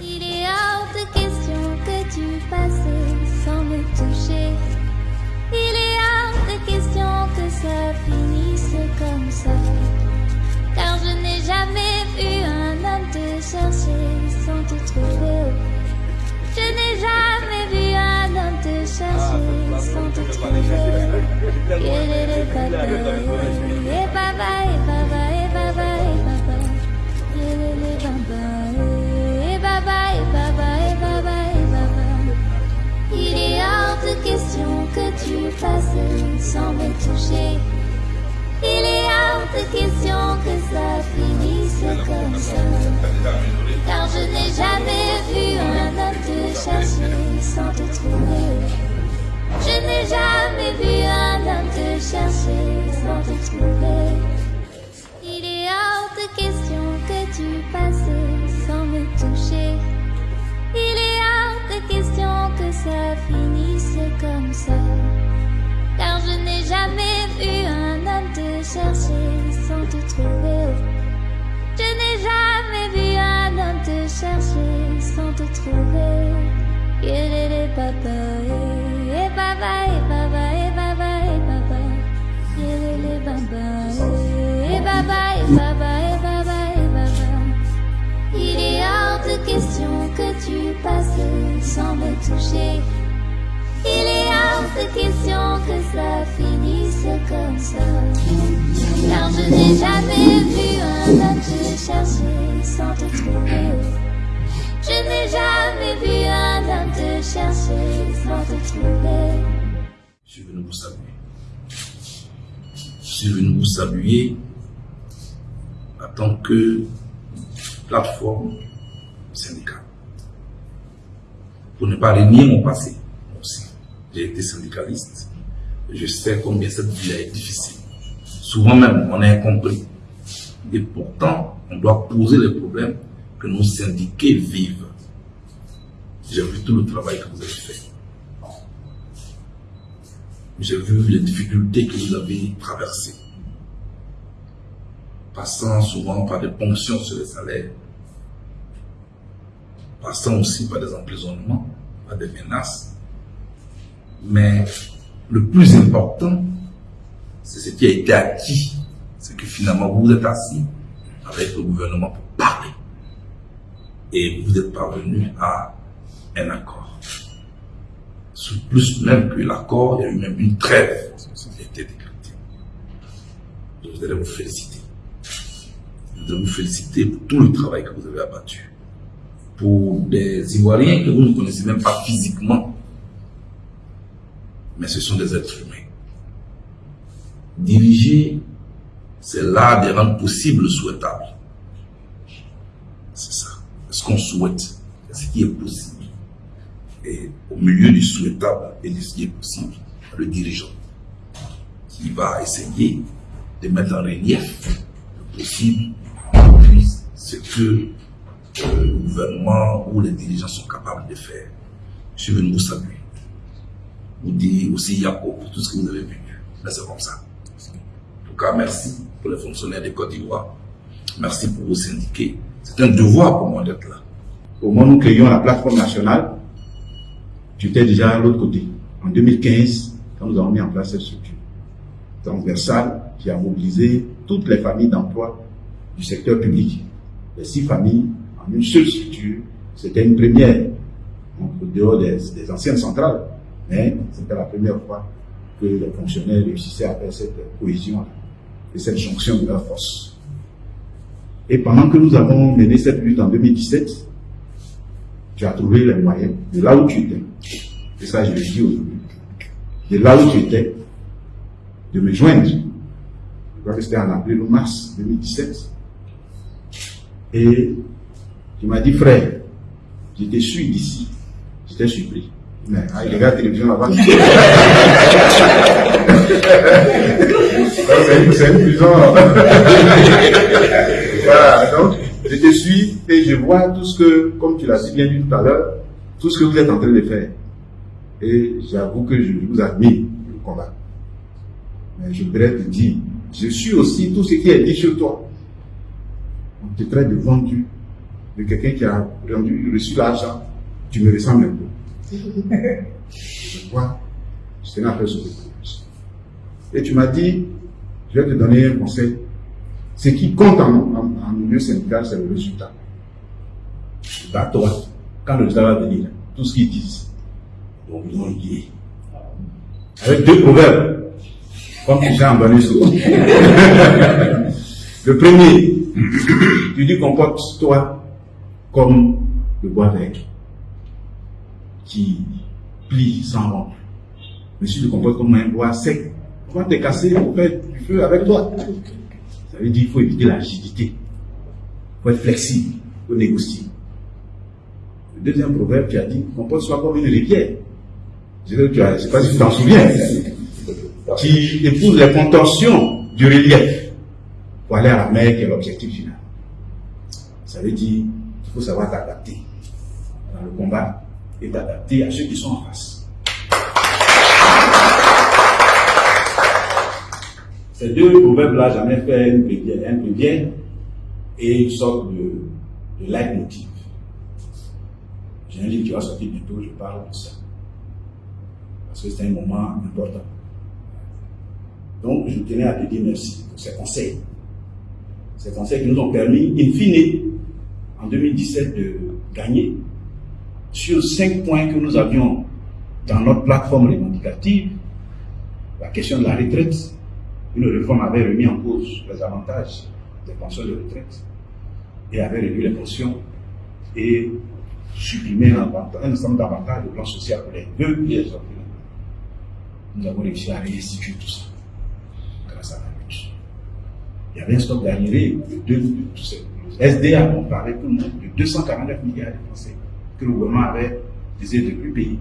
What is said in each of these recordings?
Il est hors de question que tu passes sans me toucher. Il est hors de question que ça finisse comme ça. Car je n'ai jamais vu un homme te chercher sans te trouver. Je n'ai jamais vu un homme te chercher sans te trouver. Il est le tu passes sans me toucher. Il est hors de question que ça finisse comme ça. Car je n'ai jamais vu un homme te chercher sans te trouver. Je n'ai jamais vu un homme te chercher sans te trouver. Il est hors de question que tu passes sans me toucher. Il est hors de question que ça finisse jamais vu un homme te chercher sans te trouver. Je n'ai jamais vu un homme te chercher sans te trouver. Il est papa, et papa, et papa, et papa, et papa. Il est papa, et papa, et papa, et papa, et papa. Il est hors de question que tu passes sans me toucher. Il est hors de question que ça finisse comme ça. Car je n'ai jamais vu un homme te chercher sans te trouver. Je n'ai jamais vu un homme te chercher sans te trouver. Je suis venu vous saluer. Je suis venu vous saluer en tant que plateforme syndicale. Pour ne pas renier mon passé. J'ai été syndicaliste. Je sais combien cette vie est difficile. Souvent même, on est incompris. Et pourtant, on doit poser les problèmes que nos syndiqués vivent. J'ai vu tout le travail que vous avez fait. J'ai vu les difficultés que vous avez traversées. Passant souvent par des ponctions sur les salaires, passant aussi par des emprisonnements, par des menaces. Mais le plus important, c'est ce qui a été acquis. C'est que finalement, vous êtes assis avec le gouvernement pour parler. Et vous êtes parvenu à un accord. Sous plus même que l'accord, il y a eu même une trêve qui a été décrétée. Je voudrais vous féliciter. Je voudrais vous féliciter pour tout le travail que vous avez abattu. Pour des Ivoiriens que vous ne connaissez même pas physiquement, mais ce sont des êtres humains. Diriger, c'est l'art de rendre possible le souhaitable. C'est ça. Ce qu'on souhaite, ce qui est possible. Et au milieu du souhaitable et de ce qui est possible, le dirigeant qui va essayer de mettre en relief le possible puis ce que le gouvernement ou les dirigeants sont capables de faire. Je venu vous saluer. Vous dire aussi Yako pour tout ce que vous avez vu. Mais c'est comme ça. En tout cas, merci pour les fonctionnaires de Côte d'Ivoire. Merci pour vos syndiqués. C'est un devoir pour moi d'être là. Au moment où nous créions la plateforme nationale, tu étais déjà à l'autre côté. En 2015, quand nous avons mis en place cette structure transversale qui a mobilisé toutes les familles d'emploi du secteur public. Les six familles en une seule structure, c'était une première, en dehors des, des anciennes centrales, mais c'était la première fois que les fonctionnaires réussissaient à faire cette cohésion et cette jonction de leurs forces. Et pendant que nous avons mené cette lutte en 2017, tu as trouvé les moyens de là où tu étais. Et ça, je le dis aujourd'hui. De là où tu étais, de me joindre. Je crois que c'était en avril ou mars 2017. Et tu m'as dit, frère, j'étais suis d'ici. J'étais surpris. Mais il regarde la télévision là-bas. C'est une prison. voilà, donc je te suis et je vois tout ce que, comme tu l'as si bien dit tout à l'heure, tout ce que vous êtes en train de faire. Et j'avoue que je vous admire le combat. Mais je voudrais te dire, je suis aussi tout ce qui est dit sur toi. On te traite de vendu, de quelqu'un qui a rendu, reçu l'argent, tu me ressembles un peu. Je vois, je tenais à faire ce Et tu m'as dit, je vais te donner un conseil. Ce qui compte en, milieu syndical, c'est le résultat. Bah, toi, quand le résultat va venir, tout ce qu'ils disent, donc ils vont dire. Avec deux proverbes, comme tu sais en bonus Le premier, tu dis comporte-toi comme le bois vert qui plie sans rompre. Mais si tu te comportes comme un bois sec, on va te casser pour faire du feu avec toi? Ça veut dire qu'il faut éviter l'agilité. Il faut être flexible, il faut négocier. Le deuxième proverbe, tu as dit, comporte-toi comme une rivière. Je ne sais pas si tu t'en souviens. Qui épouse les contentions du relief pour aller à la mer qui est l'objectif final. Ça veut dire qu'il faut savoir t'adapter dans le combat et t'adapter à ceux qui sont en face. Ces deux proverbes-là, j'en ai fait une prière, un prière et une sorte de, de leitmotiv. J'ai un livre qui va sortir bientôt, je parle de ça. Parce que c'est un moment important. Donc, je tenais à te dire merci pour ces conseils. Ces conseils qui nous ont permis, in fine, en 2017, de gagner sur cinq points que nous avions dans notre plateforme revendicative. La question de la retraite, une réforme avait remis en cause les avantages des pensions de retraite et avait réduit les pensions et supprimé un ensemble d'avantages de plan social pour les deux pièces Nous avons réussi à réinstituer tout ça grâce à la lutte. Il y avait un stock d'arriérés de, de, de, SDA, on parlait tout le monde de 249 milliards de Français que le gouvernement avait décidé de plus payer,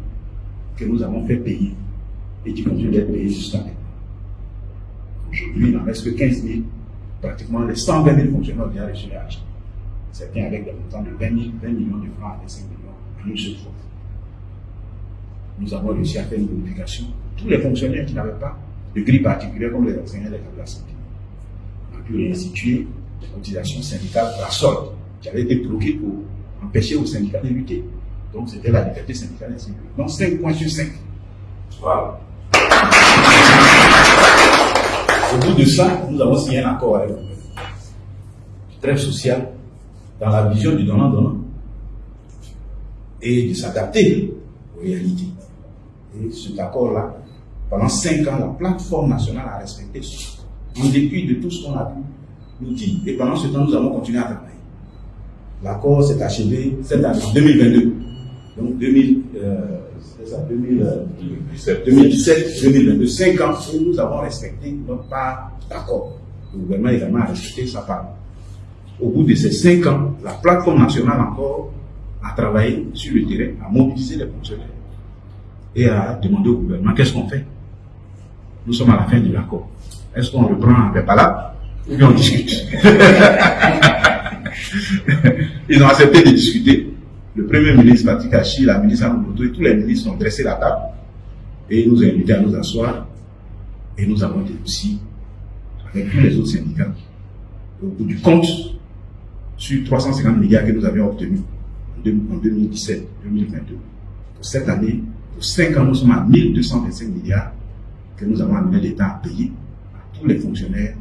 que nous avons fait payer et qui continuent d'être payés jusqu'à maintenant. Aujourd'hui, il n'en reste que 15 000, pratiquement les 120 000 fonctionnaires ont déjà reçu l'argent. Certains avec des montants de 20, 000, 20 millions de francs à 5 millions une seule fois. Nous avons réussi à faire une bonification pour tous les fonctionnaires qui n'avaient pas de grille particulière comme les enseignants de la santé. On a pu réinstituer des cotisations syndicales pour la solde qui avaient été bloquées pour empêcher aux syndicats de lutter. Donc c'était la liberté syndicale ainsi Donc 5 points sur 5. Voilà. Au bout de ça, nous avons signé un accord avec le Trêve social dans la vision du donnant-donnant et de s'adapter aux réalités. Et cet accord-là, pendant 5 ans, la plateforme nationale a respecté en dépit de tout ce qu'on a pu nous dire. Et pendant ce temps, nous avons continué à travailler. L'accord s'est achevé cette année, en 2022. Donc 2000, euh, ça, 2017, 2022, 5 ans, où nous avons respecté notre part d'accord. Le gouvernement également a respecté sa part. Au bout de ces 5 ans, la plateforme nationale encore a travaillé sur le terrain, a mobilisé les fonctionnaires et a demandé au gouvernement qu'est-ce qu'on fait? Nous sommes à la fin de l'accord. Est-ce qu'on reprend un là ou bien on discute? Ils ont accepté de discuter. Le Premier ministre Fatih la ministre Amomoto et tous les ministres ont dressé la table et nous ont invités à nous asseoir et nous avons dit aussi avec tous les autres syndicats. Au bout du compte, sur 350 milliards que nous avions obtenus en 2017-2022, pour cette année, pour 5 ans, nous sommes à 1225 milliards que nous avons amené l'État à payer à tous les fonctionnaires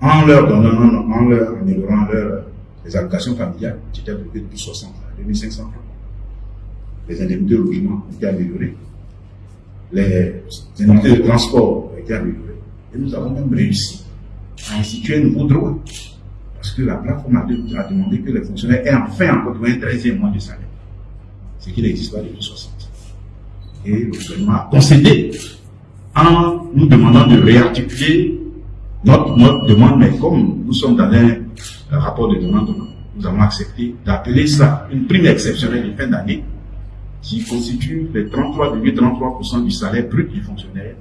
en leur donnant, en leur améliorant leur les allocations familiales étaient bloquées depuis 60 à 2500 francs. Les indemnités de logement ont été améliorées. Les indemnités de transport ont été améliorées. Et nous avons même réussi à instituer un nouveau droit. Parce que la plateforme a, demandé que les fonctionnaires aient enfin encore un 13e mois de salaire. Ce qui n'existe pas depuis 60. Et le gouvernement a concédé en nous demandant de réarticuler notre, notre demande, mais comme nous sommes dans un rapport de demande, nous avons accepté d'appeler ça une prime exceptionnelle de fin d'année qui constitue les 33,33% du salaire brut du fonctionnaire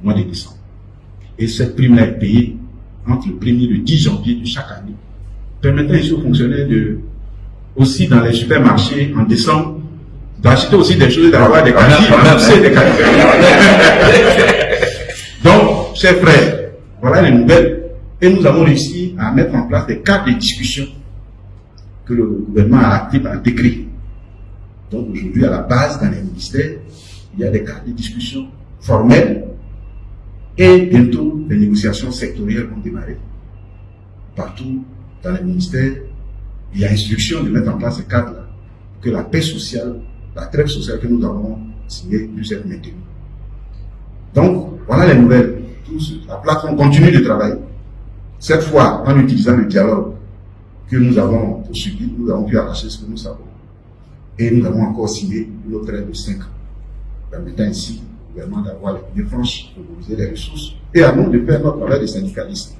au mois de décembre. Et cette prime est payée entre le 1er et le 10 janvier de chaque année, permettant ainsi aux fonctionnaires de, aussi dans les supermarchés en décembre, d'acheter aussi des choses, d'avoir des quantités, des Donc, chers frères, voilà les nouvelles et nous avons réussi à mettre en place des cadres de discussion que le gouvernement a acté par décret. Donc aujourd'hui, à la base, dans les ministères, il y a des cas de discussion formelles et bientôt les négociations sectorielles vont démarrer. Partout dans les ministères, il y a instruction de mettre en place ces cadres-là pour que la paix sociale, la trêve sociale que nous avons signée puisse être maintenue. Donc, voilà les nouvelles. la plateforme continue de travailler. Cette fois, en utilisant le dialogue que nous avons poursuivi, nous avons pu arracher ce que nous savons. Et nous avons encore signé une autre aide de 5 ans, permettant ainsi au gouvernement d'avoir les franches pour mobiliser les ressources et à nous de faire notre travail de syndicalistes,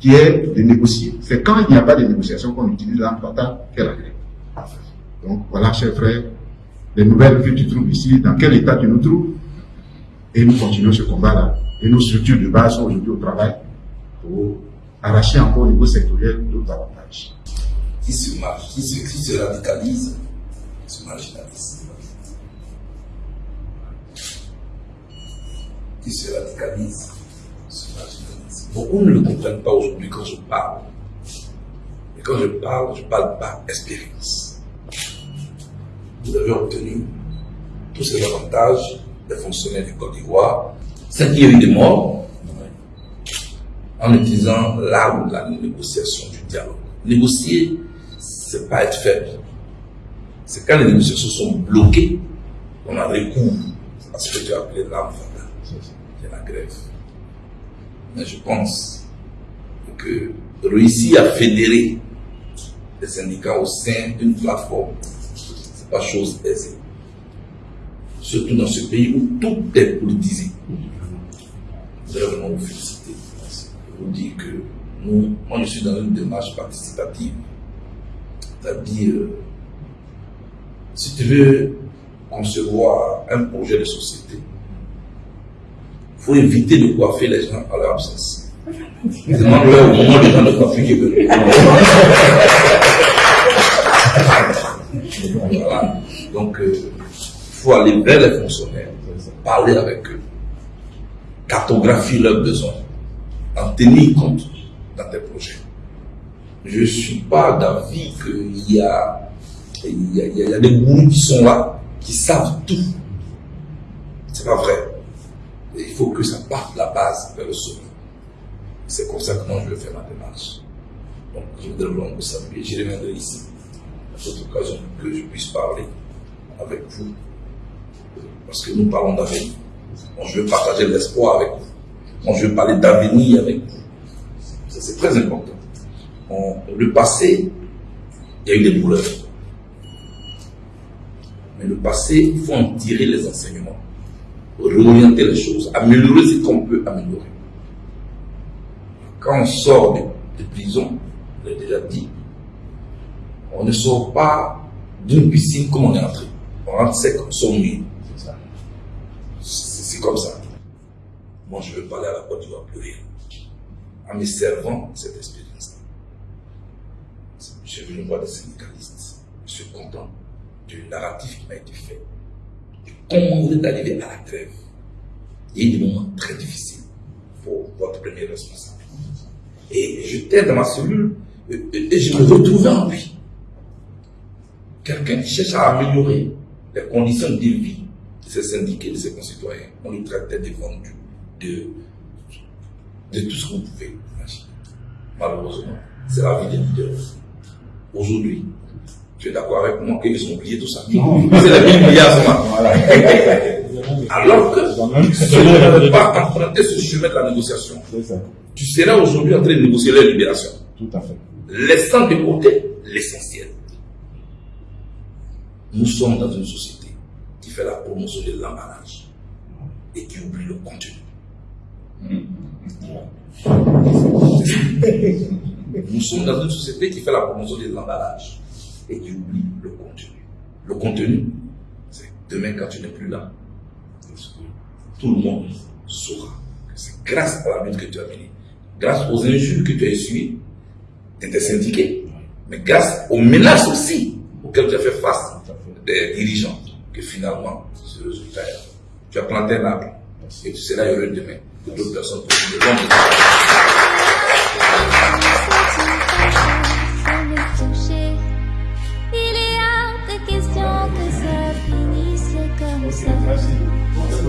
qui est de négocier. C'est quand il n'y a pas de négociation qu'on utilise l'arme fatale qu'est la grève. Donc voilà, chers frères, les nouvelles que tu trouves ici, dans quel état tu nous trouves, et nous continuons ce combat-là. Et nos structures de base sont aujourd'hui au travail pour arracher encore au niveau sectoriel d'autres avantages. Qui se, marche, qui se, qui se radicalise, se marginalise. Qui se radicalise, se marginalise. Beaucoup ne le comprennent pas aujourd'hui quand je parle. Et quand je parle, je parle par expérience. Vous avez obtenu tous ces avantages des fonctionnaires du Côte d'Ivoire, c'est qu'il y a eu des morts en utilisant l'arme de la négociation, du dialogue. Négocier, c'est pas être faible. C'est quand les négociations sont bloquées qu'on a recours à ce que tu as appelé l'arme c'est la grève. Mais je pense que réussir à fédérer les syndicats au sein d'une plateforme, c'est pas chose aisée surtout dans ce pays où tout est politisé. Voudrais vraiment vous féliciter. Vous dire que nous, moi je suis dans une démarche participative. C'est-à-dire, si tu veux concevoir un projet de société, il faut éviter de coiffer les gens à leur absence. Demande-leur au moment des gens de coiffer qui veulent. voilà. Donc, euh, faut aller vers les fonctionnaires, parler avec eux, cartographier leurs besoins, tenir compte dans tes projets. Je ne suis pas d'avis qu'il y a, y, des gourous qui sont là, qui savent tout. C'est pas vrai. il faut que ça parte de la base vers le sommet. C'est comme ça que moi je vais faire ma démarche. Donc je voudrais vraiment vous saluer. Je reviendrai ici à cette occasion que je puisse parler avec vous parce que nous parlons d'avenir. je veux partager l'espoir avec vous. Je veux parler d'avenir avec vous. C'est très important. le passé, il y a eu des douleurs. Mais le passé, il faut en tirer les enseignements, réorienter les choses, améliorer ce qu'on peut améliorer. Quand on sort de, prison, je l'ai déjà dit, on ne sort pas d'une piscine comme on est entré. On rentre sec, on sort c'est comme ça. Moi, je veux parler à la Côte d'Ivoire plus rien. En me servant cette expérience. J'ai vu une voix des syndicalistes. Je suis content du narratif qui m'a été fait. Et comment vous êtes arrivé à la trêve. Il y a eu des moments très difficiles pour votre premier responsable. Et j'étais dans ma cellule et je me retrouvais en lui. Quelqu'un qui cherche à améliorer les conditions de vie de ses syndiqués, de ses concitoyens. On lui traitait de vendu, de, de tout ce qu'on pouvait imaginer. Malheureusement, c'est la vie des leaders. Aujourd'hui, tu es d'accord avec moi qu'ils ont oublié tout ça C'est les 1000 milliards Alors que si tu n'avais pas emprunté ce chemin de la négociation, tu serais aujourd'hui en train de négocier leur libération. Tout à fait. Laissant de côté l'essentiel. Nous sommes dans une société qui fait la promotion de l'emballage et qui oublie le contenu. Nous sommes dans une société qui fait la promotion de l'emballage et qui oublie le contenu. Le contenu, c'est demain quand tu n'es plus là, tout le monde saura que c'est grâce à la lutte que tu as menée, grâce aux injures que tu as essuyées, tu étais syndiqué, mais grâce aux menaces aussi auxquelles tu as fait face des dirigeants que finalement, ce résultat Tu as planté un arbre et tu seras heureux demain de d'autres personnes possibles. Donc,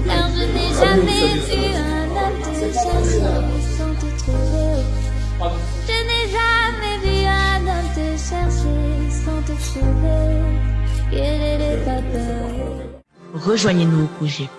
Car je n'ai jamais vu un homme te chercher sans te trouver. Je n'ai jamais vu un homme te chercher sans te trouver. Quelle est le Rejoignez-nous au projet.